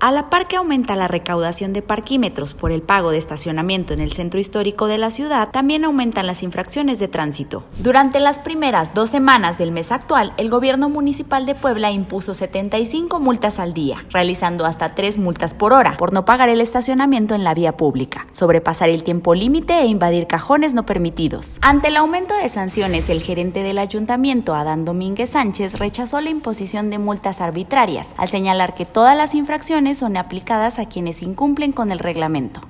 A la par que aumenta la recaudación de parquímetros por el pago de estacionamiento en el centro histórico de la ciudad, también aumentan las infracciones de tránsito. Durante las primeras dos semanas del mes actual, el gobierno municipal de Puebla impuso 75 multas al día, realizando hasta tres multas por hora por no pagar el estacionamiento en la vía pública, sobrepasar el tiempo límite e invadir cajones no permitidos. Ante el aumento de sanciones, el gerente del ayuntamiento, Adán Domínguez Sánchez, rechazó la imposición de multas arbitrarias, al señalar que todas las infracciones son aplicadas a quienes incumplen con el reglamento.